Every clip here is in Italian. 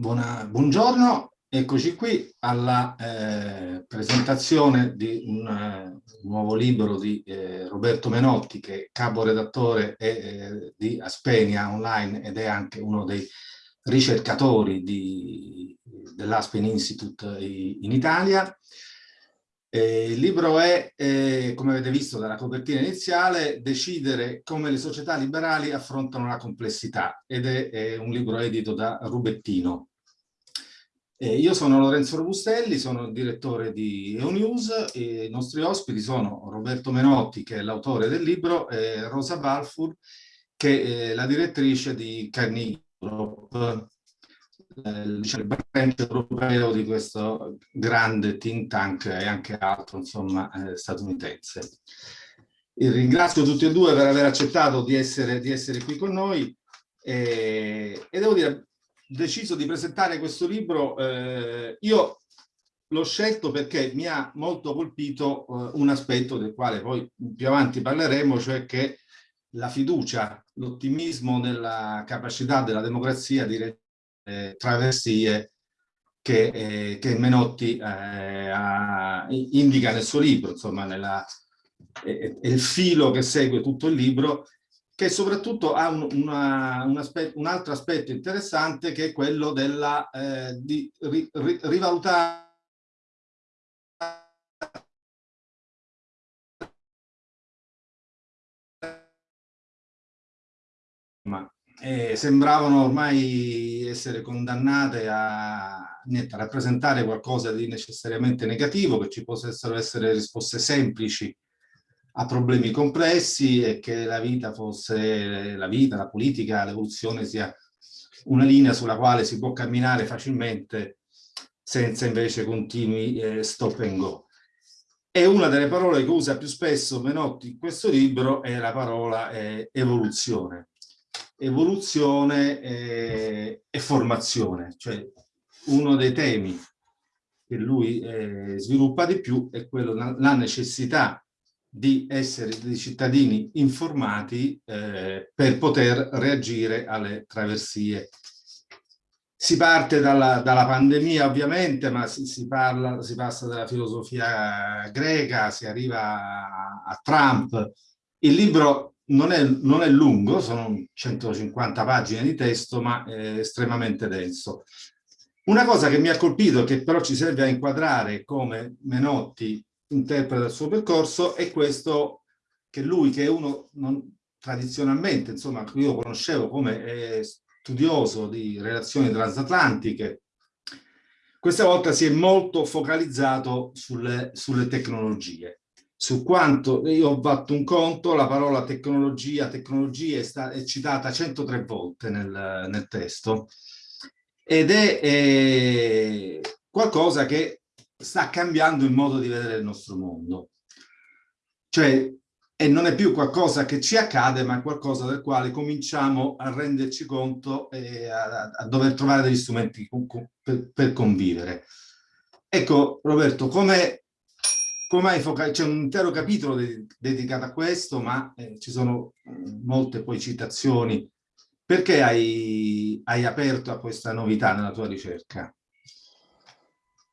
Buona, buongiorno, eccoci qui alla eh, presentazione di un uh, nuovo libro di eh, Roberto Menotti che è capo redattore eh, di Aspenia Online ed è anche uno dei ricercatori dell'Aspen Institute in Italia. Eh, il libro è, eh, come avete visto dalla copertina iniziale, Decidere come le società liberali affrontano la complessità ed è, è un libro edito da Rubettino. Eh, io sono Lorenzo Robustelli, sono il direttore di EONews e i nostri ospiti sono Roberto Menotti, che è l'autore del libro, e Rosa Balfour, che è la direttrice di Carnegie eh, il branch europeo di questo grande think tank e anche altro, insomma, eh, statunitense. E ringrazio tutti e due per aver accettato di essere, di essere qui con noi e, e devo dire, deciso di presentare questo libro, eh, io l'ho scelto perché mi ha molto colpito eh, un aspetto del quale poi più avanti parleremo, cioè che la fiducia, l'ottimismo nella capacità della democrazia di eh, traversie che, eh, che Menotti eh, ha, indica nel suo libro, insomma, nella, è, è, il filo che segue tutto il libro, che soprattutto ha un, una, un, aspetto, un altro aspetto interessante che è quello della, eh, di ri, ri, rivalutare. Eh, sembravano ormai essere condannate a, niente, rappresentare qualcosa di necessariamente negativo, che ci possano essere risposte semplici a problemi complessi e che la vita fosse, la vita, la politica, l'evoluzione sia una linea sulla quale si può camminare facilmente senza invece continui eh, stop and go. E una delle parole che usa più spesso Menotti in questo libro è la parola eh, evoluzione evoluzione e, e formazione, cioè uno dei temi che lui eh, sviluppa di più è quello la necessità di essere dei cittadini informati eh, per poter reagire alle traversie. Si parte dalla, dalla pandemia ovviamente, ma si, si, parla, si passa dalla filosofia greca, si arriva a, a Trump. Il libro non è, non è, lungo, sono 150 pagine di testo, ma è estremamente denso. Una cosa che mi ha colpito, che però ci serve a inquadrare come Menotti interpreta il suo percorso, è questo che lui, che è uno non, tradizionalmente, insomma, io conoscevo come studioso di relazioni transatlantiche, questa volta si è molto focalizzato sulle, sulle tecnologie. Su quanto io ho fatto un conto, la parola tecnologia, tecnologia è, sta, è citata 103 volte nel, nel testo. Ed è, è, qualcosa che sta cambiando il modo di vedere il nostro mondo. Cioè, e non è più qualcosa che ci accade, ma qualcosa del quale cominciamo a renderci conto e a, a dover trovare degli strumenti per, per convivere. Ecco, Roberto, come come hai focato? C'è un intero capitolo de dedicato a questo, ma eh, ci sono molte poi citazioni. Perché hai, hai aperto a questa novità nella tua ricerca?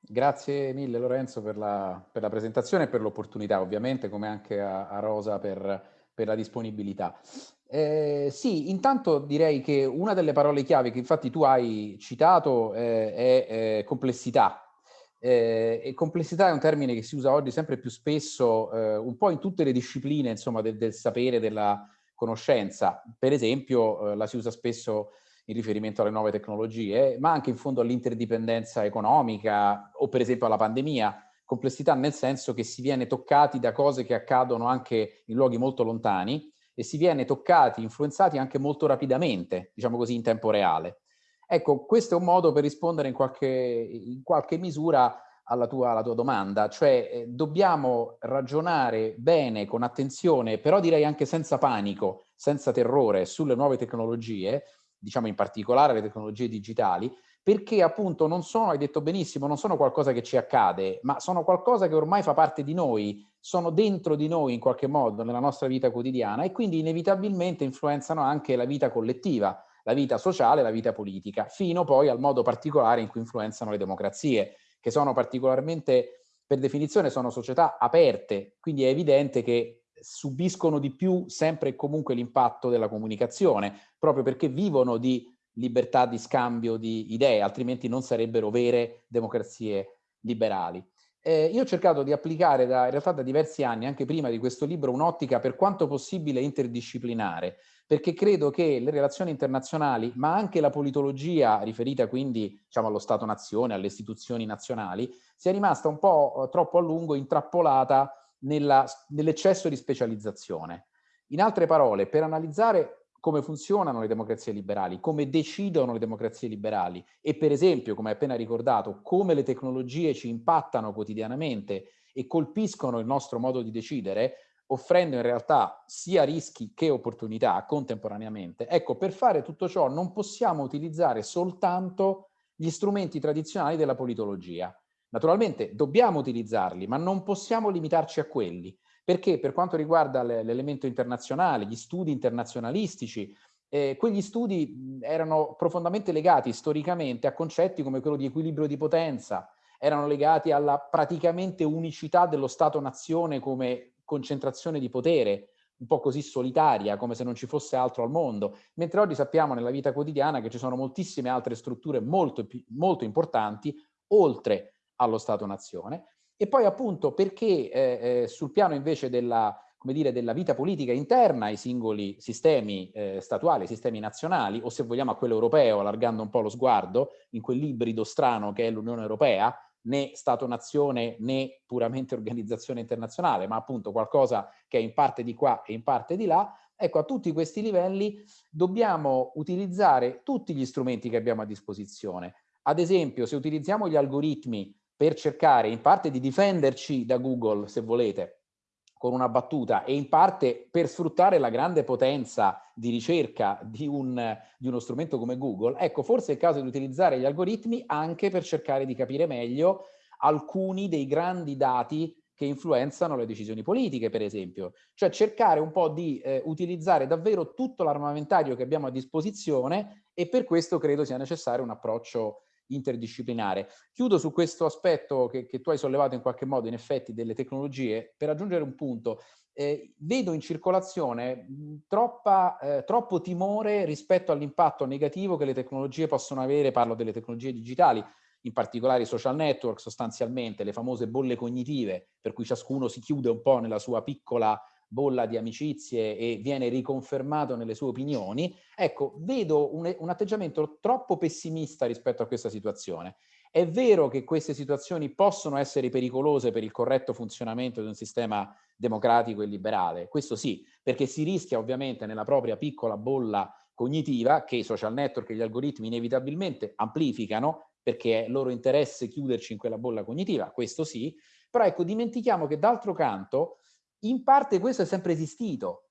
Grazie mille Lorenzo per la, per la presentazione e per l'opportunità, ovviamente, come anche a, a Rosa per, per, la disponibilità. Eh, sì, intanto direi che una delle parole chiave che infatti tu hai citato eh, è eh, complessità, eh, e complessità è un termine che si usa oggi sempre più spesso, eh, un po' in tutte le discipline insomma, del, del sapere, della conoscenza. Per esempio eh, la si usa spesso in riferimento alle nuove tecnologie, ma anche in fondo all'interdipendenza economica o per esempio alla pandemia. Complessità nel senso che si viene toccati da cose che accadono anche in luoghi molto lontani e si viene toccati, influenzati anche molto rapidamente, diciamo così, in tempo reale. Ecco, questo è un modo per rispondere in qualche, in qualche misura alla tua, alla tua, domanda, cioè eh, dobbiamo ragionare bene, con attenzione, però direi anche senza panico, senza terrore sulle nuove tecnologie, diciamo in particolare le tecnologie digitali, perché appunto non sono, hai detto benissimo, non sono qualcosa che ci accade, ma sono qualcosa che ormai fa parte di noi, sono dentro di noi in qualche modo nella nostra vita quotidiana e quindi inevitabilmente influenzano anche la vita collettiva la vita sociale, la vita politica, fino poi al modo particolare in cui influenzano le democrazie, che sono particolarmente, per definizione, sono società aperte, quindi è evidente che subiscono di più sempre e comunque l'impatto della comunicazione, proprio perché vivono di libertà di scambio di idee, altrimenti non sarebbero vere democrazie liberali. Eh, io ho cercato di applicare da, in realtà da diversi anni, anche prima di questo libro, un'ottica per quanto possibile interdisciplinare, perché credo che le relazioni internazionali, ma anche la politologia riferita quindi diciamo, allo Stato-nazione, alle istituzioni nazionali, sia rimasta un po' eh, troppo a lungo intrappolata nell'eccesso di specializzazione. In altre parole, per analizzare come funzionano le democrazie liberali, come decidono le democrazie liberali e per esempio, come appena ricordato, come le tecnologie ci impattano quotidianamente e colpiscono il nostro modo di decidere, offrendo in realtà sia rischi che opportunità contemporaneamente. Ecco, per fare tutto ciò non possiamo utilizzare soltanto gli strumenti tradizionali della politologia. Naturalmente dobbiamo utilizzarli, ma non possiamo limitarci a quelli perché per quanto riguarda l'elemento internazionale, gli studi internazionalistici, eh, quegli studi erano profondamente legati storicamente a concetti come quello di equilibrio di potenza, erano legati alla praticamente unicità dello Stato-nazione come concentrazione di potere, un po' così solitaria, come se non ci fosse altro al mondo, mentre oggi sappiamo nella vita quotidiana che ci sono moltissime altre strutture molto, molto importanti, oltre allo Stato-nazione, e poi appunto perché eh, eh, sul piano invece della, come dire, della vita politica interna ai singoli sistemi eh, statuali, ai sistemi nazionali, o se vogliamo a quello europeo, allargando un po' lo sguardo, in quell'ibrido strano che è l'Unione Europea, né Stato-nazione né puramente organizzazione internazionale, ma appunto qualcosa che è in parte di qua e in parte di là, ecco a tutti questi livelli dobbiamo utilizzare tutti gli strumenti che abbiamo a disposizione. Ad esempio, se utilizziamo gli algoritmi per cercare in parte di difenderci da Google, se volete, con una battuta, e in parte per sfruttare la grande potenza di ricerca di, un, di uno strumento come Google, ecco, forse è il caso di utilizzare gli algoritmi anche per cercare di capire meglio alcuni dei grandi dati che influenzano le decisioni politiche, per esempio. Cioè cercare un po' di eh, utilizzare davvero tutto l'armamentario che abbiamo a disposizione e per questo credo sia necessario un approccio interdisciplinare. Chiudo su questo aspetto che, che, tu hai sollevato in qualche modo, in effetti, delle tecnologie, per aggiungere un punto. Eh, vedo in circolazione troppa, eh, troppo timore rispetto all'impatto negativo che le tecnologie possono avere, parlo delle tecnologie digitali, in particolare i social network sostanzialmente, le famose bolle cognitive, per cui ciascuno si chiude un po' nella sua piccola bolla di amicizie e viene riconfermato nelle sue opinioni, ecco, vedo un, un, atteggiamento troppo pessimista rispetto a questa situazione. È vero che queste situazioni possono essere pericolose per il corretto funzionamento di un sistema democratico e liberale, questo sì, perché si rischia ovviamente nella propria piccola bolla cognitiva che i social network e gli algoritmi inevitabilmente amplificano perché è loro interesse chiuderci in quella bolla cognitiva, questo sì, però ecco dimentichiamo che d'altro canto in parte questo è sempre esistito.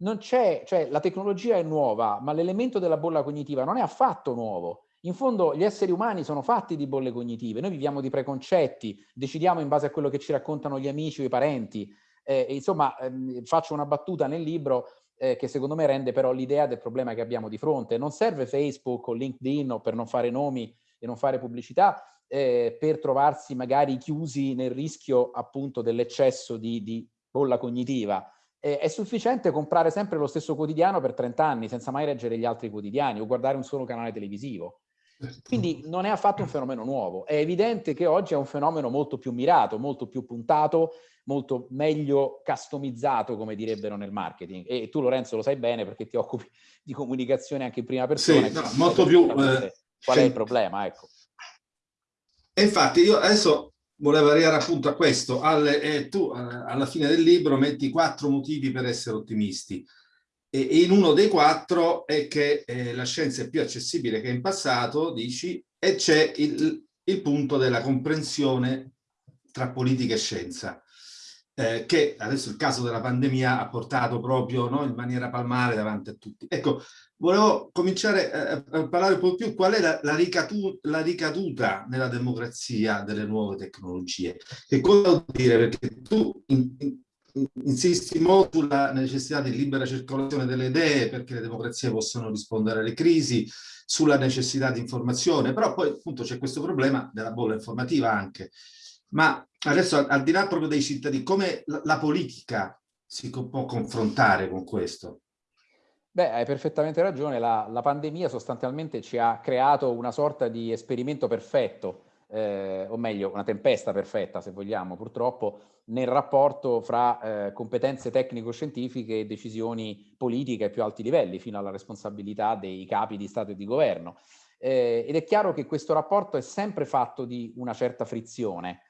Non c'è, cioè la tecnologia è nuova, ma l'elemento della bolla cognitiva non è affatto nuovo. In fondo gli esseri umani sono fatti di bolle cognitive, noi viviamo di preconcetti, decidiamo in base a quello che ci raccontano gli amici o i parenti. Eh, insomma, ehm, faccio una battuta nel libro eh, che secondo me rende però l'idea del problema che abbiamo di fronte. Non serve Facebook o LinkedIn o per non fare nomi e non fare pubblicità eh, per trovarsi magari chiusi nel rischio appunto dell'eccesso di, di bolla cognitiva, eh, è sufficiente comprare sempre lo stesso quotidiano per 30 anni senza mai leggere gli altri quotidiani o guardare un solo canale televisivo. Certo. Quindi non è affatto un fenomeno nuovo. È evidente che oggi è un fenomeno molto più mirato, molto più puntato, molto meglio customizzato, come direbbero nel marketing. E tu Lorenzo lo sai bene perché ti occupi di comunicazione anche in prima persona. Sì, no, molto più... Eh, qual è il problema, ecco. E infatti io adesso volevo arrivare appunto a questo. Alle, eh, tu eh, alla fine del libro metti quattro motivi per essere ottimisti. E, e in uno dei quattro è che eh, la scienza è più accessibile che in passato, dici, e c'è il, il punto della comprensione tra politica e scienza. Eh, che adesso il caso della pandemia ha portato proprio no, in maniera palmare davanti a tutti. Ecco, volevo cominciare a, a parlare un po' più qual è la, la, ricatu la, ricaduta nella democrazia delle nuove tecnologie. Che cosa vuol dire? Perché tu in, in, insisti molto sulla necessità di libera circolazione delle idee perché le democrazie possono rispondere alle crisi, sulla necessità di informazione, però poi appunto c'è questo problema della bolla informativa anche. Ma adesso al, di là proprio dei cittadini, come la, la politica si può confrontare con questo? Beh, hai perfettamente ragione, la, la, pandemia sostanzialmente ci ha creato una sorta di esperimento perfetto, eh, o meglio una tempesta perfetta se vogliamo purtroppo, nel rapporto fra eh, competenze tecnico-scientifiche e decisioni politiche ai più alti livelli, fino alla responsabilità dei capi di Stato e di governo. Eh, ed è chiaro che questo rapporto è sempre fatto di una certa frizione,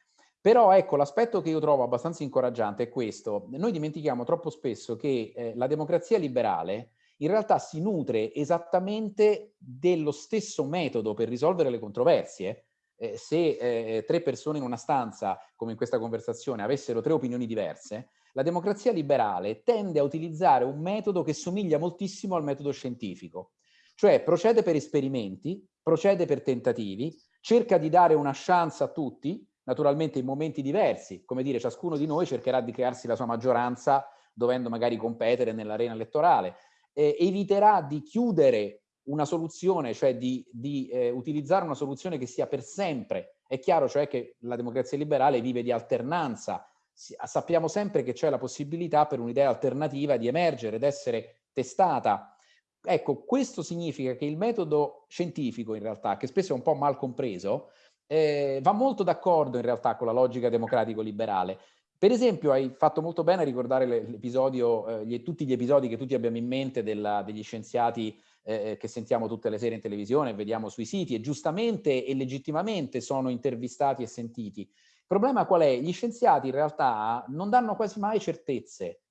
però ecco, l'aspetto che io trovo abbastanza incoraggiante è questo. Noi dimentichiamo troppo spesso che eh, la democrazia liberale in realtà si nutre esattamente dello stesso metodo per risolvere le controversie. Eh, se eh, tre persone in una stanza, come in questa conversazione, avessero tre opinioni diverse, la democrazia liberale tende a utilizzare un metodo che somiglia moltissimo al metodo scientifico. Cioè procede per esperimenti, procede per tentativi, cerca di dare una chance a tutti, naturalmente in momenti diversi, come dire ciascuno di noi cercherà di crearsi la sua maggioranza dovendo magari competere nell'arena elettorale, eh, eviterà di chiudere una soluzione, cioè di, di eh, utilizzare una soluzione che sia per sempre. È chiaro cioè che la democrazia liberale vive di alternanza, sappiamo sempre che c'è la possibilità per un'idea alternativa di emergere, ed essere testata. Ecco, questo significa che il metodo scientifico in realtà, che spesso è un po' mal compreso, eh, va molto d'accordo in realtà con la logica democratico-liberale. Per esempio hai fatto molto bene a ricordare l'episodio, eh, tutti gli episodi che tutti abbiamo in mente della, degli scienziati eh, che sentiamo tutte le sere in televisione vediamo sui siti e giustamente e legittimamente sono intervistati e sentiti. Il problema qual è? Gli scienziati in realtà non danno quasi mai certezze.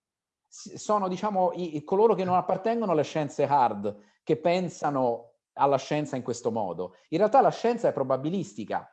Sono diciamo i, coloro che non appartengono alle scienze hard, che pensano alla scienza in questo modo. In realtà la scienza è probabilistica.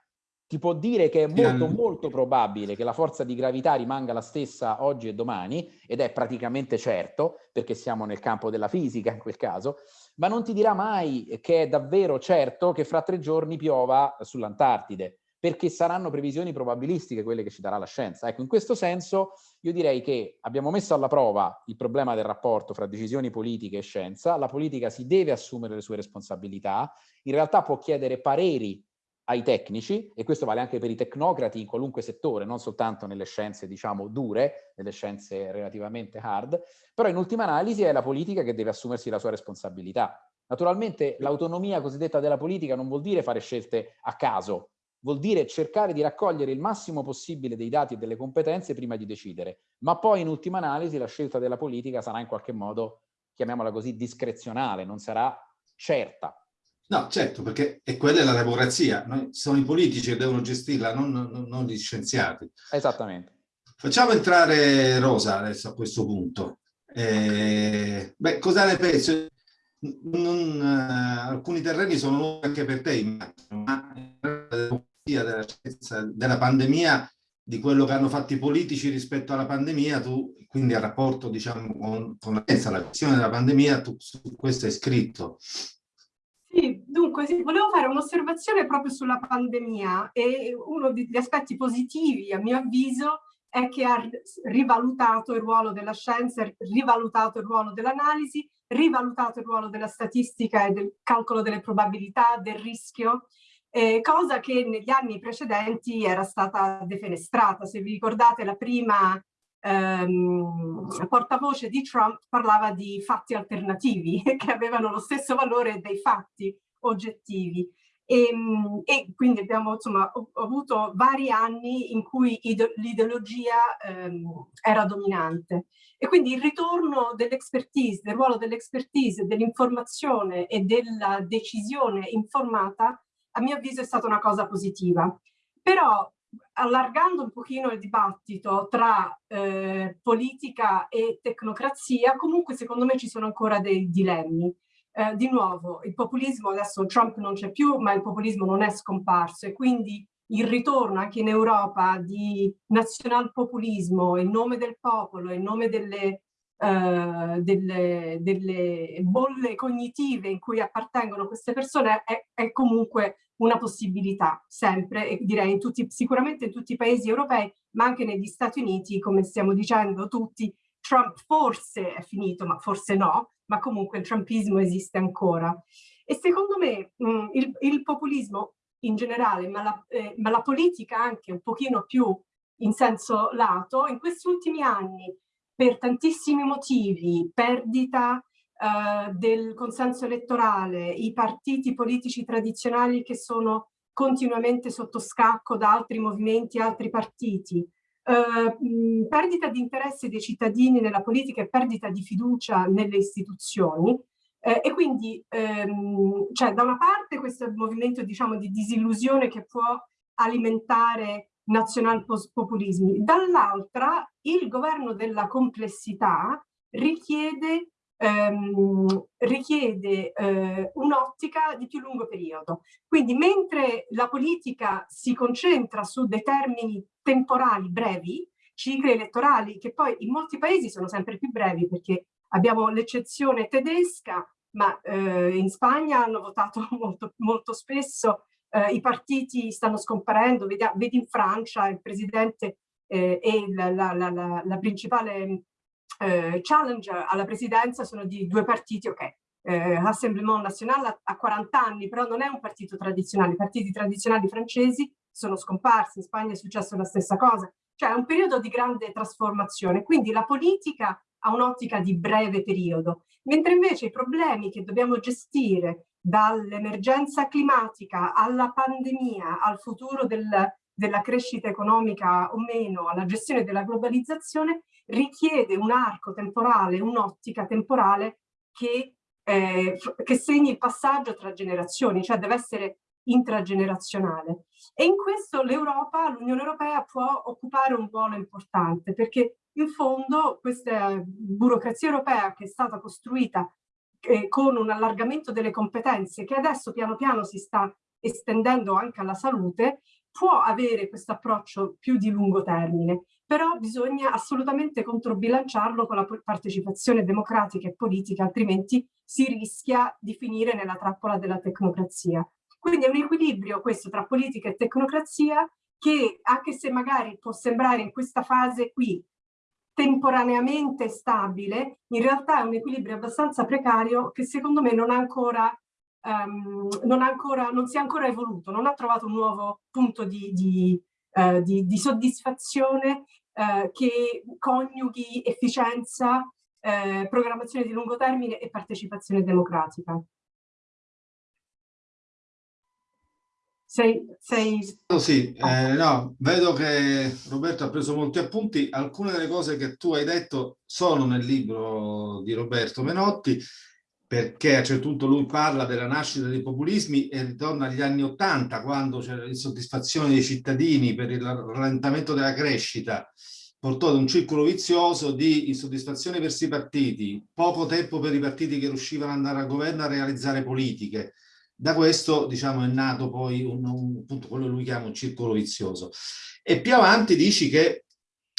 Ti può dire che è molto molto probabile che la forza di gravità rimanga la stessa oggi e domani, ed è praticamente certo, perché siamo nel campo della fisica in quel caso, ma non ti dirà mai che è davvero certo che fra tre giorni piova sull'Antartide perché saranno previsioni probabilistiche quelle che ci darà la scienza. Ecco, in questo senso io direi che abbiamo messo alla prova il problema del rapporto fra decisioni politiche e scienza, la politica si deve assumere le sue responsabilità, in realtà può chiedere pareri ai tecnici, e questo vale anche per i tecnocrati in qualunque settore, non soltanto nelle scienze, diciamo, dure, nelle scienze relativamente hard, però in ultima analisi è la politica che deve assumersi la sua responsabilità. Naturalmente l'autonomia cosiddetta della politica non vuol dire fare scelte a caso, vuol dire cercare di raccogliere il massimo possibile dei dati e delle competenze prima di decidere, ma poi in ultima analisi la scelta della politica sarà in qualche modo, chiamiamola così, discrezionale, non sarà certa. No, certo, perché è quella è la democrazia, Noi, sono i politici che devono gestirla, non, non, non gli scienziati. Esattamente. Facciamo entrare Rosa adesso a questo punto. Eh, beh, cosa ne pensi? Non, uh, alcuni terreni sono nuovi anche per te, immagino, ma della, della pandemia, di quello che hanno fatto i politici rispetto alla pandemia, tu quindi al rapporto diciamo con, con la la visione della pandemia, tu su questo hai scritto. Dunque sì, volevo fare un'osservazione proprio sulla pandemia e uno degli aspetti positivi a mio avviso è che ha rivalutato il ruolo della scienza, rivalutato il ruolo dell'analisi, rivalutato il ruolo della statistica e del calcolo delle probabilità, del rischio eh, cosa che negli anni precedenti era stata defenestrata. Se vi ricordate la prima ehm, portavoce di Trump parlava di fatti alternativi che avevano lo stesso valore dei fatti oggettivi. E, ehm, e quindi abbiamo insomma, avuto vari anni in cui l'ideologia ehm, era dominante. E quindi il ritorno dell'expertise, del ruolo dell'expertise, dell'informazione e della decisione informata a mio avviso è stata una cosa positiva. Però allargando un pochino il dibattito tra eh, politica e tecnocrazia, comunque secondo me ci sono ancora dei dilemmi. Eh, di nuovo, il populismo, adesso Trump non c'è più, ma il populismo non è scomparso e quindi il ritorno anche in Europa di nazionalpopulismo in nome del popolo, in nome delle eh, delle, delle, bolle cognitive in cui appartengono queste persone è, è, comunque una possibilità sempre, e direi in tutti, sicuramente in tutti i paesi europei, ma anche negli Stati Uniti, come stiamo dicendo tutti, Trump forse è finito, ma forse no, ma comunque il trumpismo esiste ancora. E secondo me mh, mm, il, il, populismo in generale, ma la, eh, ma la politica anche un pochino più in senso lato, in questi ultimi anni, per tantissimi motivi, perdita eh, del consenso elettorale, i partiti politici tradizionali che sono continuamente sotto scacco da altri movimenti, altri partiti, eh, perdita di interesse dei cittadini nella politica e perdita di fiducia nelle istituzioni, eh, e quindi ehm, cioè, da una parte questo movimento diciamo, di disillusione che può alimentare nazionalpopulismi, dall'altra il governo della complessità richiede ehm, richiede eh, un'ottica di più lungo periodo. Quindi mentre la politica si concentra su dei termini temporali brevi, cicli elettorali che poi in molti paesi sono sempre più brevi perché abbiamo l'eccezione tedesca, ma eh, in Spagna hanno votato molto, molto spesso, eh, i partiti stanno scomparendo, vedi, vedi in Francia il presidente eh, e la, la, la, la principale eh, challenge alla presidenza sono di due partiti, ok, eh, Rassemblement National ha 40 anni, però non è un partito tradizionale, i partiti tradizionali francesi sono scomparsi, in Spagna è successo la stessa cosa, cioè è un periodo di grande trasformazione, quindi la politica ha un'ottica di breve periodo, mentre invece i problemi che dobbiamo gestire dall'emergenza climatica alla pandemia, al futuro del, della crescita economica o meno, alla gestione della globalizzazione, richiede un arco temporale, un'ottica temporale che, eh, che segni il passaggio tra generazioni, cioè deve essere intragenerazionale. E in questo l'Europa, l'Unione Europea può occupare un ruolo importante perché in fondo questa burocrazia europea che è stata costruita eh, con un allargamento delle competenze che adesso piano piano si sta estendendo anche alla salute, può avere questo approccio più di lungo termine però bisogna assolutamente controbilanciarlo con la partecipazione democratica e politica, altrimenti si rischia di finire nella trappola della tecnocrazia. Quindi è un equilibrio questo tra politica e tecnocrazia che anche se magari può sembrare in questa fase qui temporaneamente stabile, in realtà è un equilibrio abbastanza precario che secondo me non ha ancora, um, non, ancora non si è ancora evoluto, non ha trovato un nuovo punto di, di eh, di, di, soddisfazione eh, che coniughi efficienza, eh, programmazione di lungo termine e partecipazione democratica. Sei, sei... Sì, eh, no, vedo che Roberto ha preso molti appunti. Alcune delle cose che tu hai detto sono nel libro di Roberto Menotti perché a un certo punto lui parla della nascita dei populismi e ritorna agli anni Ottanta, quando c'era l'insoddisfazione dei cittadini per il rallentamento della crescita, portò ad un circolo vizioso di insoddisfazione verso i partiti, poco tempo per i partiti che riuscivano ad andare al governo a realizzare politiche. Da questo, diciamo, è nato poi un, un, appunto, quello che lui chiama un circolo vizioso. E più avanti dici che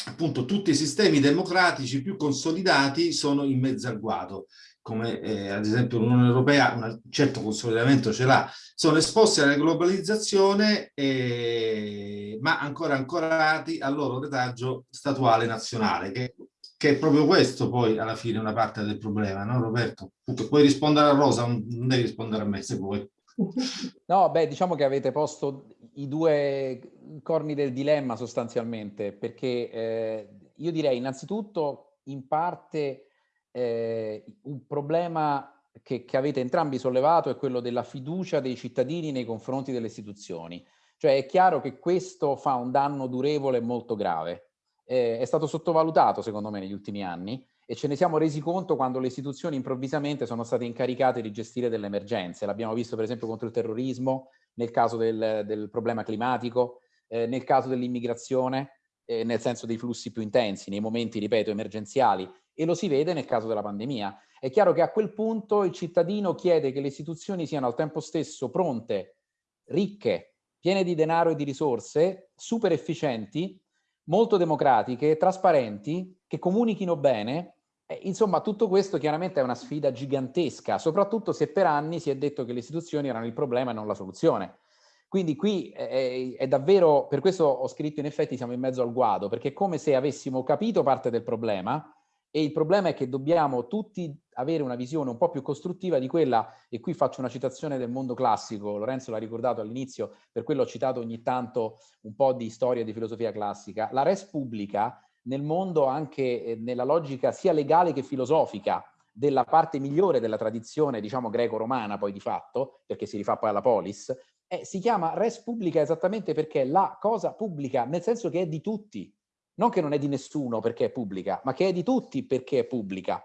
appunto tutti i sistemi democratici più consolidati sono in mezzo al guado come eh, ad esempio l'Unione Europea, un certo consolidamento ce l'ha, sono esposti alla globalizzazione eh, ma ancora ancorati al loro retaggio statuale nazionale, che, che, è proprio questo poi alla fine una parte del problema, no Roberto? Puoi rispondere a Rosa, non devi rispondere a me se vuoi. No, beh, diciamo che avete posto i due corni del dilemma sostanzialmente, perché eh, io direi innanzitutto in parte eh, un problema che, che, avete entrambi sollevato è quello della fiducia dei cittadini nei confronti delle istituzioni. Cioè è chiaro che questo fa un danno durevole e molto grave. Eh, è stato sottovalutato secondo me negli ultimi anni e ce ne siamo resi conto quando le istituzioni improvvisamente sono state incaricate di gestire delle emergenze. L'abbiamo visto per esempio contro il terrorismo, nel caso del, del problema climatico, eh, nel caso dell'immigrazione, eh, nel senso dei flussi più intensi, nei momenti, ripeto, emergenziali e lo si vede nel caso della pandemia. È chiaro che a quel punto il cittadino chiede che le istituzioni siano al tempo stesso pronte, ricche, piene di denaro e di risorse, super efficienti, molto democratiche, trasparenti, che comunichino bene. Eh, insomma, tutto questo chiaramente è una sfida gigantesca, soprattutto se per anni si è detto che le istituzioni erano il problema e non la soluzione. Quindi qui è, è, davvero, per questo ho scritto in effetti siamo in mezzo al guado, perché è come se avessimo capito parte del problema e il problema è che dobbiamo tutti avere una visione un po' più costruttiva di quella, e qui faccio una citazione del mondo classico, Lorenzo l'ha ricordato all'inizio, per quello ho citato ogni tanto un po' di storia di filosofia classica, la res pubblica nel mondo anche eh, nella logica sia legale che filosofica della parte migliore della tradizione, diciamo, greco-romana poi di fatto, perché si rifà poi alla polis, eh, si chiama res pubblica esattamente perché è la cosa pubblica, nel senso che è di tutti, non che non è di nessuno perché è pubblica, ma che è di tutti perché è pubblica.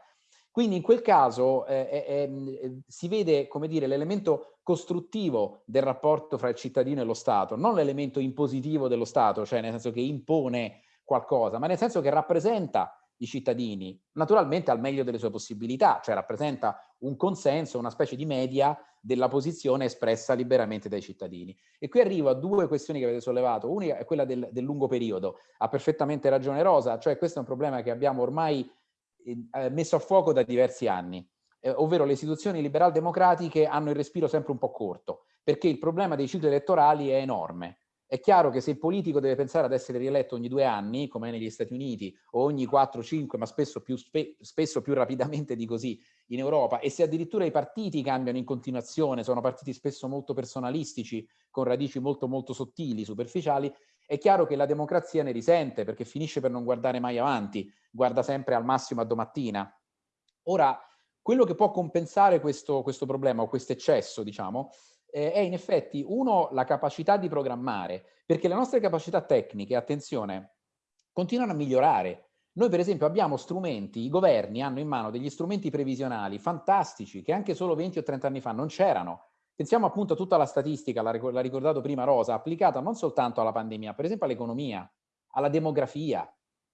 Quindi in quel caso eh, eh, si vede, come dire, l'elemento costruttivo del rapporto fra il cittadino e lo Stato, non l'elemento impositivo dello Stato, cioè nel senso che impone qualcosa, ma nel senso che rappresenta i cittadini, naturalmente al meglio delle sue possibilità, cioè rappresenta un consenso, una specie di media della posizione espressa liberamente dai cittadini. E qui arrivo a due questioni che avete sollevato. Una è quella del, del lungo periodo. Ha perfettamente ragione Rosa, cioè questo è un problema che abbiamo ormai eh, messo a fuoco da diversi anni, eh, ovvero le istituzioni liberal-democratiche hanno il respiro sempre un po' corto, perché il problema dei cicli elettorali è enorme. È chiaro che se il politico deve pensare ad essere rieletto ogni due anni, come negli Stati Uniti, o ogni 4-5, ma spesso più, spe spesso più rapidamente di così in Europa, e se addirittura i partiti cambiano in continuazione, sono partiti spesso molto personalistici, con radici molto molto sottili, superficiali, è chiaro che la democrazia ne risente, perché finisce per non guardare mai avanti, guarda sempre al massimo a domattina. Ora, quello che può compensare questo, questo problema, o questo eccesso, diciamo, eh, è in effetti, uno, la capacità di programmare, perché le nostre capacità tecniche, attenzione, continuano a migliorare. Noi per esempio abbiamo strumenti, i governi hanno in mano degli strumenti previsionali fantastici che anche solo 20 o 30 anni fa non c'erano. Pensiamo appunto a tutta la statistica, l'ha ricordato prima Rosa, applicata non soltanto alla pandemia, per esempio all'economia, alla demografia,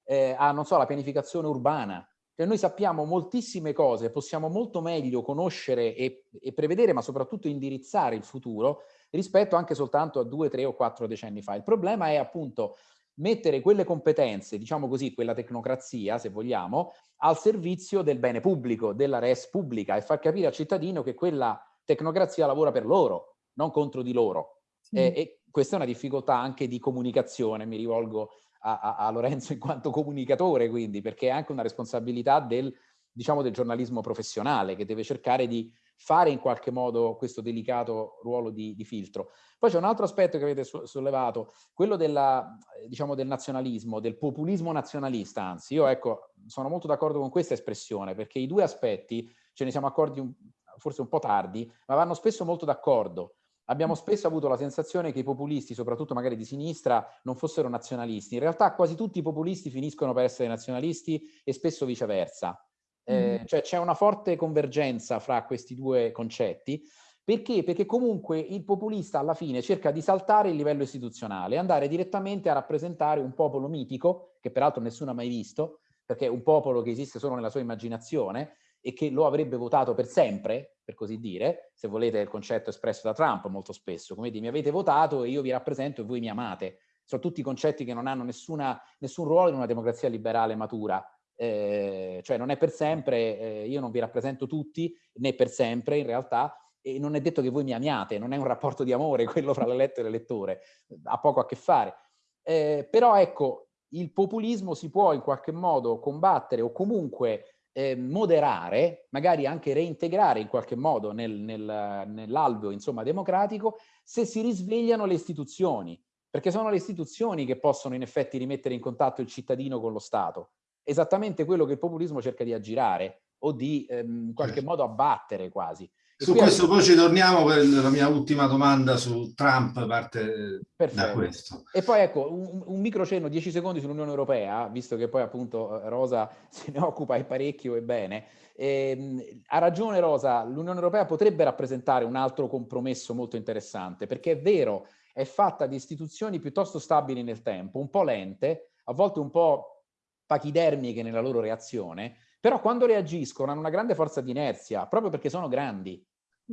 eh, a, non so, alla pianificazione urbana. Cioè noi sappiamo moltissime cose, possiamo molto meglio conoscere e, e, prevedere, ma soprattutto indirizzare il futuro rispetto anche soltanto a due, tre o quattro decenni fa. Il problema è appunto mettere quelle competenze, diciamo così, quella tecnocrazia, se vogliamo, al servizio del bene pubblico, della res pubblica e far capire al cittadino che quella tecnocrazia lavora per loro, non contro di loro. Sì. E, e questa è una difficoltà anche di comunicazione, mi rivolgo a, a, a, Lorenzo in quanto comunicatore, quindi, perché è anche una responsabilità del, diciamo, del giornalismo professionale che deve cercare di fare in qualche modo questo delicato ruolo di, di filtro. Poi c'è un altro aspetto che avete sollevato, quello della, diciamo, del nazionalismo, del populismo nazionalista, anzi, io ecco, sono molto d'accordo con questa espressione, perché i due aspetti, ce ne siamo accorti un, forse un po' tardi, ma vanno spesso molto d'accordo. Abbiamo spesso avuto la sensazione che i populisti, soprattutto magari di sinistra, non fossero nazionalisti. In realtà quasi tutti i populisti finiscono per essere nazionalisti e spesso viceversa. Eh, mm. Cioè c'è una forte convergenza fra questi due concetti. Perché? Perché comunque il populista alla fine cerca di saltare il livello istituzionale, andare direttamente a rappresentare un popolo mitico, che peraltro nessuno ha mai visto, perché è un popolo che esiste solo nella sua immaginazione, e che lo avrebbe votato per sempre, per così dire, se volete il concetto espresso da Trump molto spesso, come dire mi avete votato e io vi rappresento e voi mi amate. Sono tutti concetti che non hanno nessuna, nessun ruolo in una democrazia liberale matura, eh, cioè non è per sempre, eh, io non vi rappresento tutti, né per sempre in realtà, e non è detto che voi mi amiate, non è un rapporto di amore quello fra l'eletto e l'elettore, ha poco a che fare. Eh, però ecco, il populismo si può in qualche modo combattere o comunque eh, moderare, magari anche reintegrare in qualche modo nel, nel, nell'alveo insomma, democratico, se si risvegliano le istituzioni, perché sono le istituzioni che possono in effetti rimettere in contatto il cittadino con lo Stato. Esattamente quello che il populismo cerca di aggirare o di ehm, in qualche certo. modo abbattere quasi. Su questo poi ci torniamo per la mia ultima domanda su Trump, parte Perfetto. da questo. E poi ecco, un, un micro cenno, 10 secondi sull'Unione Europea, visto che poi appunto Rosa se ne occupa e parecchio e bene. E, ha ragione Rosa, l'Unione Europea potrebbe rappresentare un altro compromesso molto interessante, perché è vero, è fatta di istituzioni piuttosto stabili nel tempo, un po' lente, a volte un po' pachidermiche nella loro reazione, però quando reagiscono hanno una grande forza di inerzia, proprio perché sono grandi.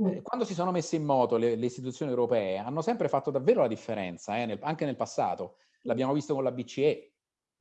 Eh, quando si sono messe in moto le, le, istituzioni europee hanno sempre fatto davvero la differenza, eh, nel, anche nel passato. L'abbiamo visto con la BCE,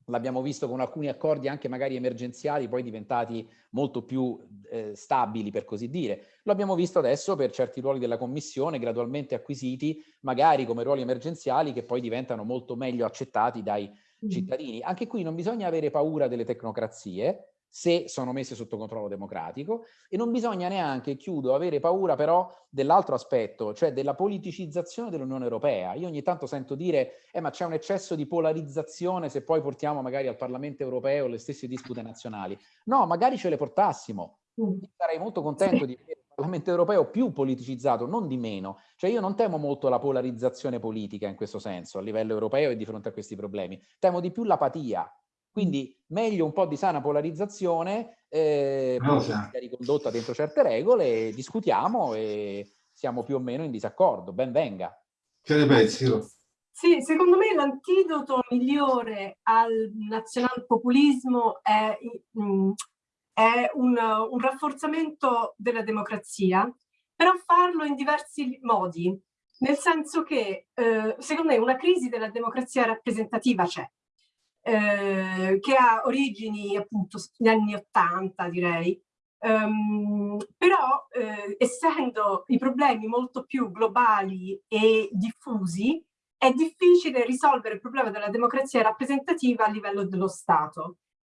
l'abbiamo visto con alcuni accordi anche magari emergenziali, poi diventati molto più eh, stabili, per così dire. Lo abbiamo visto adesso per certi ruoli della Commissione, gradualmente acquisiti, magari come ruoli emergenziali, che poi diventano molto meglio accettati dai cittadini. Anche qui non bisogna avere paura delle tecnocrazie, se sono messe sotto controllo democratico e non bisogna neanche, chiudo, avere paura però dell'altro aspetto, cioè della politicizzazione dell'Unione Europea. Io ogni tanto sento dire, eh, ma c'è un eccesso di polarizzazione se poi portiamo magari al Parlamento Europeo le stesse dispute nazionali. No, magari ce le portassimo. Mm. Sarei molto contento di vedere il Parlamento Europeo più politicizzato, non di meno. Cioè io non temo molto la polarizzazione politica in questo senso, a livello europeo e di fronte a questi problemi. Temo di più l'apatia, quindi meglio un po' di sana polarizzazione, eh, ricondotta dentro certe regole, discutiamo e siamo più o meno in disaccordo. Ben venga. Che ne pensi? Sì, secondo me l'antidoto migliore al nazionalpopulismo è, mm, è un, un, rafforzamento della democrazia, però farlo in diversi modi, nel senso che eh, secondo me una crisi della democrazia rappresentativa c'è, eh, che ha origini appunto negli anni Ottanta direi, um, però eh, essendo i problemi molto più globali e diffusi è difficile risolvere il problema della democrazia rappresentativa a livello dello Stato.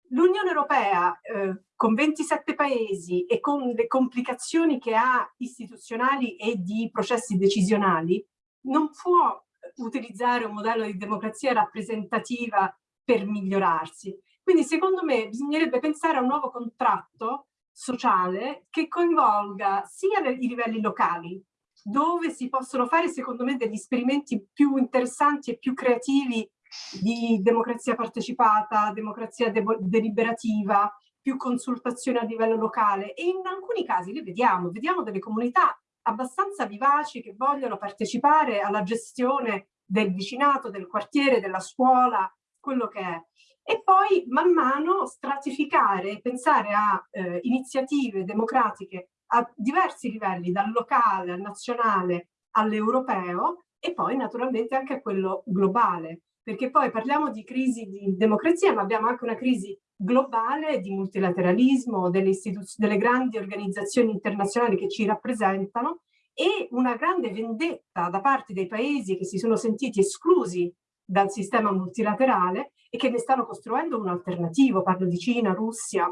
L'Unione Europea, eh, con 27 paesi e con le complicazioni che ha istituzionali e di processi decisionali, non può utilizzare un modello di democrazia rappresentativa per migliorarsi. Quindi secondo me bisognerebbe pensare a un nuovo contratto sociale che coinvolga sia i livelli locali, dove si possono fare secondo me degli esperimenti più interessanti e più creativi di democrazia partecipata, democrazia de deliberativa, più consultazione a livello locale e in alcuni casi li vediamo, vediamo delle comunità abbastanza vivaci che vogliono partecipare alla gestione del vicinato, del quartiere, della scuola, quello che è. E poi man mano stratificare, pensare a eh, iniziative democratiche a diversi livelli, dal locale al nazionale all'europeo e poi naturalmente anche a quello globale, perché poi parliamo di crisi di democrazia, ma abbiamo anche una crisi globale di multilateralismo, delle, delle grandi organizzazioni internazionali che ci rappresentano e una grande vendetta da parte dei paesi che si sono sentiti esclusi dal sistema multilaterale e che ne stanno costruendo un alternativo, parlo di Cina, Russia.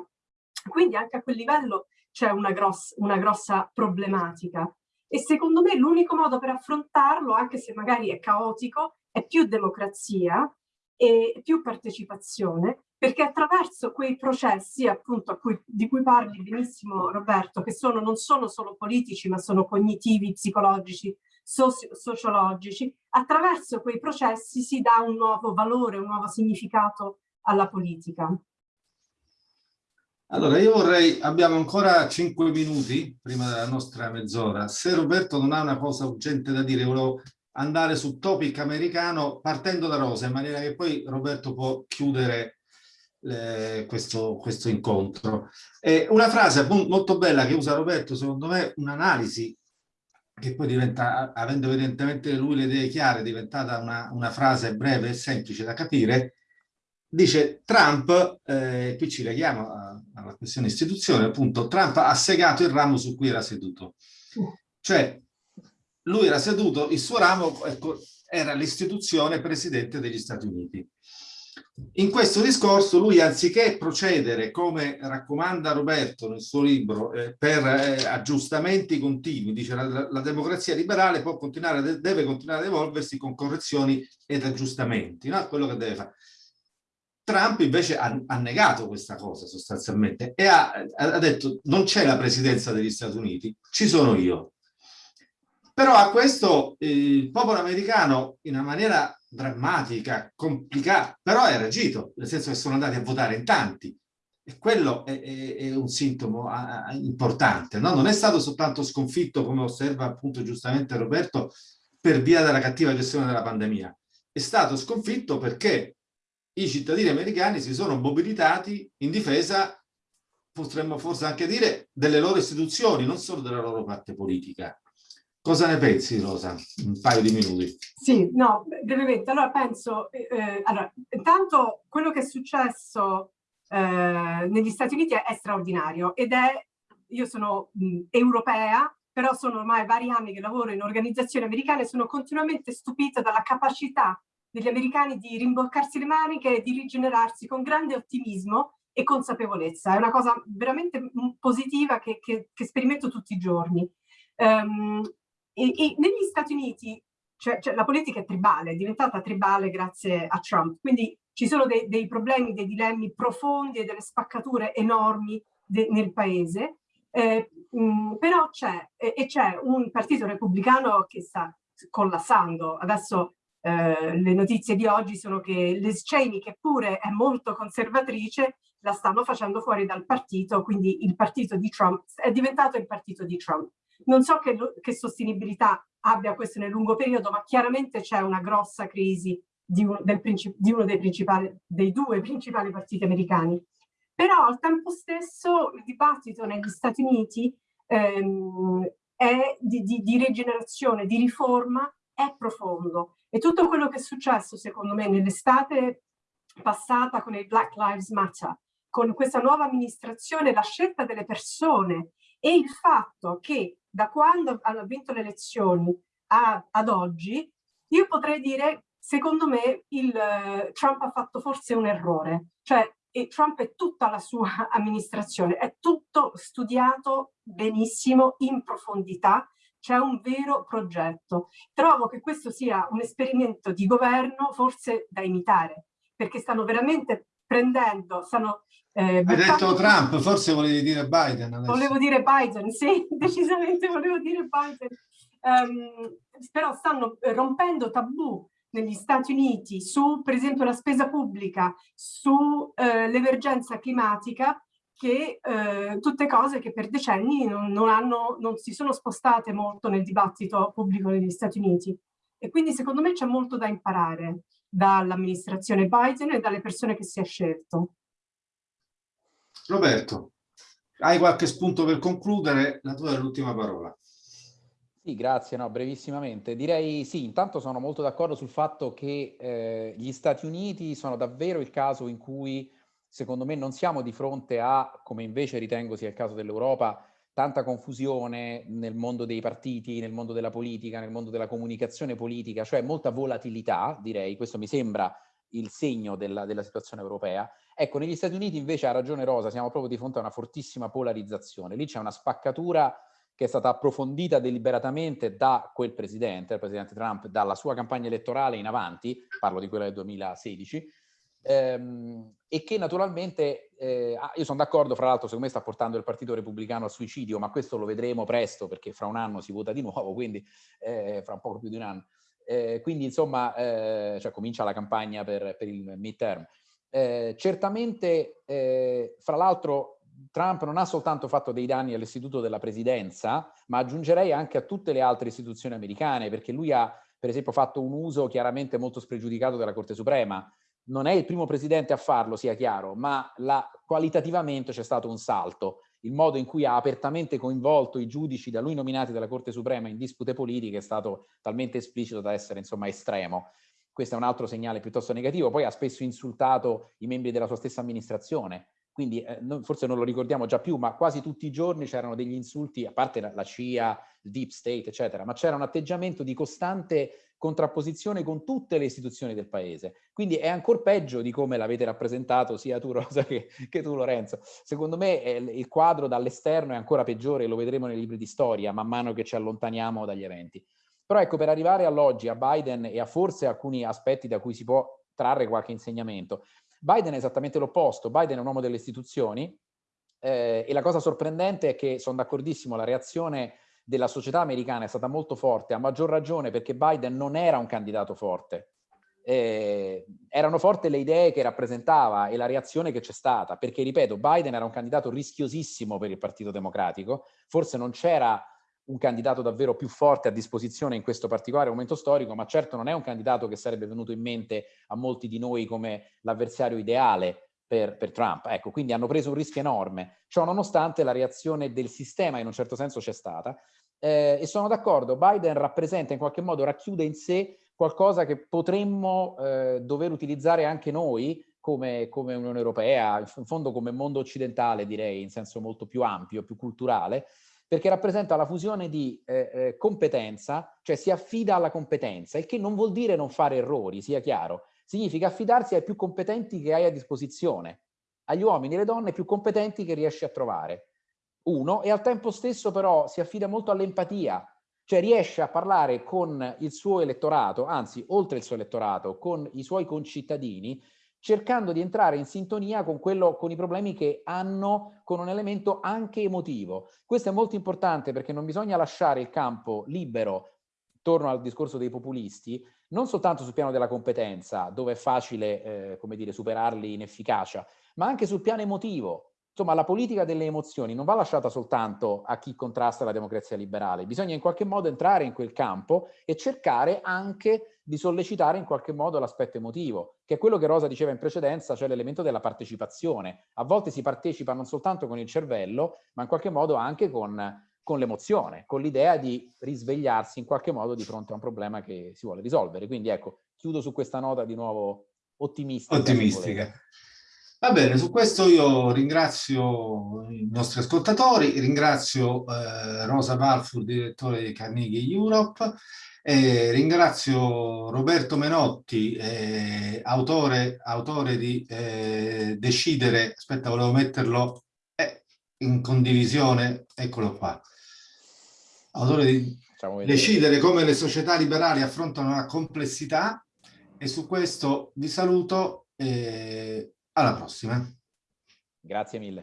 Quindi anche a quel livello c'è una, gross, una grossa problematica. E secondo me l'unico modo per affrontarlo, anche se magari è caotico, è più democrazia e più partecipazione, perché attraverso quei processi appunto cui, di cui parli benissimo Roberto, che sono, non sono solo politici ma sono cognitivi, psicologici, sociologici, attraverso quei processi si dà un nuovo valore, un nuovo significato alla politica. Allora, io vorrei, abbiamo ancora cinque minuti prima della nostra mezz'ora. Se Roberto non ha una cosa urgente da dire, volevo andare sul topic americano partendo da Rosa, in maniera che poi Roberto può chiudere eh, questo, questo, incontro. E una frase molto bella che usa Roberto, secondo me, un'analisi che poi diventa, avendo evidentemente lui le idee chiare, è diventata una, una frase breve e semplice da capire, dice Trump, eh, qui ci leghiamo alla questione istituzione, appunto, Trump ha segato il ramo su cui era seduto. Cioè, lui era seduto, il suo ramo ecco, era l'istituzione presidente degli Stati Uniti. In questo discorso lui anziché procedere come raccomanda Roberto nel suo libro eh, per eh, aggiustamenti continui, dice la, la democrazia liberale può continuare, deve continuare ad evolversi con correzioni ed aggiustamenti, no? quello che deve fare. Trump invece ha, ha negato questa cosa sostanzialmente e ha, ha detto non c'è la presidenza degli Stati Uniti, ci sono io. Però a questo il popolo americano in una maniera drammatica, complicata, però ha reagito, nel senso che sono andati a votare in tanti. E quello è, è, è un sintomo a, a, importante. No? Non è stato soltanto sconfitto, come osserva appunto giustamente Roberto, per via della cattiva gestione della pandemia. È stato sconfitto perché i cittadini americani si sono mobilitati in difesa, potremmo forse anche dire, delle loro istituzioni, non solo della loro parte politica. Cosa ne pensi, Rosa? Un paio di minuti. Sì, no, brevemente. Allora penso, eh, eh, allora, intanto quello che è successo eh, negli Stati Uniti è, è, straordinario ed è, io sono mh, europea, però sono ormai vari anni che lavoro in organizzazioni americane e sono continuamente stupita dalla capacità degli americani di rimboccarsi le maniche e di rigenerarsi con grande ottimismo e consapevolezza. È una cosa veramente positiva che, che, che sperimento tutti i giorni. Um, e, e negli Stati Uniti cioè, cioè, la politica è tribale, è diventata tribale grazie a Trump, quindi ci sono dei, dei problemi, dei dilemmi profondi e delle spaccature enormi nel paese, eh, mh, però c'è, e c'è un partito repubblicano che sta collassando. Adesso eh, le notizie di oggi sono che Liz Cheney, che pure è molto conservatrice, la stanno facendo fuori dal partito, quindi il partito di Trump è diventato il partito di Trump. Non so che, che sostenibilità abbia questo nel lungo periodo, ma chiaramente c'è una grossa crisi di, un, del, di uno dei, dei due principali partiti americani. Però al tempo stesso il dibattito negli Stati Uniti ehm, è di, di, di, rigenerazione, di riforma, è profondo. E tutto quello che è successo, secondo me, nell'estate passata con il Black Lives Matter, con questa nuova amministrazione, la scelta delle persone e il fatto che da quando hanno vinto le elezioni a, ad oggi, io potrei dire, secondo me, il, uh, Trump ha fatto forse un errore. Cioè, e Trump e tutta la sua amministrazione, è tutto studiato benissimo, in profondità, c'è un vero progetto. Trovo che questo sia un esperimento di governo forse da imitare, perché stanno veramente prendendo, stanno eh, Hai detto Trump, forse volevi dire Biden. Adesso. Volevo dire Biden, sì, decisamente volevo dire Biden. Um, però stanno rompendo tabù negli Stati Uniti su, per esempio, la spesa pubblica, sull'emergenza eh, climatica, che eh, tutte cose che per decenni non, non, hanno, non si sono spostate molto nel dibattito pubblico negli Stati Uniti. E quindi secondo me c'è molto da imparare dall'amministrazione Biden e dalle persone che si è scelto. Roberto, hai qualche spunto per concludere? La tua è l'ultima parola. Sì, grazie. No, brevissimamente. Direi sì, intanto sono molto d'accordo sul fatto che eh, gli Stati Uniti sono davvero il caso in cui, secondo me, non siamo di fronte a, come invece ritengo sia il caso dell'Europa, tanta confusione nel mondo dei partiti, nel mondo della politica, nel mondo della comunicazione politica, cioè molta volatilità, direi, questo mi sembra il segno della, della situazione europea. Ecco, negli Stati Uniti invece ha ragione Rosa, siamo proprio di fronte a una fortissima polarizzazione. Lì c'è una spaccatura che è stata approfondita deliberatamente da quel presidente, il presidente Trump, dalla sua campagna elettorale in avanti, parlo di quella del 2016, ehm, e che naturalmente, eh, ah, io sono d'accordo, fra l'altro secondo me sta portando il Partito Repubblicano al suicidio, ma questo lo vedremo presto perché fra un anno si vota di nuovo, quindi eh, fra un poco più di un anno. Eh, quindi insomma, eh, cioè comincia la campagna per, per il midterm. Eh, certamente, eh, fra l'altro, Trump non ha soltanto fatto dei danni all'istituto della presidenza, ma aggiungerei anche a tutte le altre istituzioni americane, perché lui ha, per esempio, fatto un uso chiaramente molto spregiudicato della Corte Suprema. Non è il primo presidente a farlo, sia chiaro, ma la, qualitativamente c'è stato un salto. Il modo in cui ha apertamente coinvolto i giudici da lui nominati dalla Corte Suprema in dispute politiche è stato talmente esplicito da essere, insomma, estremo questo è un altro segnale piuttosto negativo, poi ha spesso insultato i membri della sua stessa amministrazione, quindi eh, non, forse non lo ricordiamo già più, ma quasi tutti i giorni c'erano degli insulti, a parte la, la CIA, il Deep State, eccetera, ma c'era un atteggiamento di costante contrapposizione con tutte le istituzioni del paese. Quindi è ancora peggio di come l'avete rappresentato sia tu Rosa che, che tu Lorenzo. Secondo me eh, il quadro dall'esterno è ancora peggiore, lo vedremo nei libri di storia man mano che ci allontaniamo dagli eventi. Però ecco, per arrivare all'oggi, a Biden e a forse alcuni aspetti da cui si può trarre qualche insegnamento, Biden è esattamente l'opposto, Biden è un uomo delle istituzioni eh, e la cosa sorprendente è che sono d'accordissimo, la reazione della società americana è stata molto forte, a maggior ragione perché Biden non era un candidato forte. Eh, erano forti le idee che rappresentava e la reazione che c'è stata, perché ripeto, Biden era un candidato rischiosissimo per il Partito Democratico, forse non c'era un candidato davvero più forte a disposizione in questo particolare momento storico, ma certo non è un candidato che sarebbe venuto in mente a molti di noi come l'avversario ideale per, per, Trump. Ecco, quindi hanno preso un rischio enorme. Ciò nonostante la reazione del sistema in un certo senso c'è stata. eh, e sono d'accordo, Biden rappresenta in qualche modo, racchiude in sé qualcosa che potremmo eh, dover utilizzare anche noi come, come Unione Europea, in fondo come mondo occidentale direi, in senso molto più ampio, più culturale, perché rappresenta la fusione di eh, eh, competenza, cioè si affida alla competenza, il che non vuol dire non fare errori, sia chiaro, significa affidarsi ai più competenti che hai a disposizione, agli uomini e alle donne più competenti che riesci a trovare. Uno, e al tempo stesso però si affida molto all'empatia, cioè riesce a parlare con il suo elettorato, anzi oltre il suo elettorato, con i suoi concittadini, cercando di entrare in sintonia con, quello, con i problemi che hanno con un elemento anche emotivo. Questo è molto importante perché non bisogna lasciare il campo libero, torno al discorso dei populisti, non soltanto sul piano della competenza, dove è facile eh, come dire, superarli in efficacia, ma anche sul piano emotivo. Insomma, la politica delle emozioni non va lasciata soltanto a chi contrasta la democrazia liberale, bisogna in qualche modo entrare in quel campo e cercare anche di sollecitare in qualche modo l'aspetto emotivo, che è quello che Rosa diceva in precedenza, cioè l'elemento della partecipazione. A volte si partecipa non soltanto con il cervello, ma in qualche modo anche con, con l'emozione, con l'idea di risvegliarsi in qualche modo di fronte a un problema che si vuole risolvere. Quindi ecco, chiudo su questa nota di nuovo ottimistica. Ottimistica. Va bene, su questo io ringrazio i nostri ascoltatori, ringrazio eh, Rosa Balfour, direttore di Carnegie Europe, eh, ringrazio Roberto Menotti, eh, autore, autore, di eh, Decidere, aspetta volevo metterlo eh, in condivisione, eccolo qua, autore di Decidere come le società liberali affrontano la complessità e su questo vi saluto. Alla prossima. Grazie mille.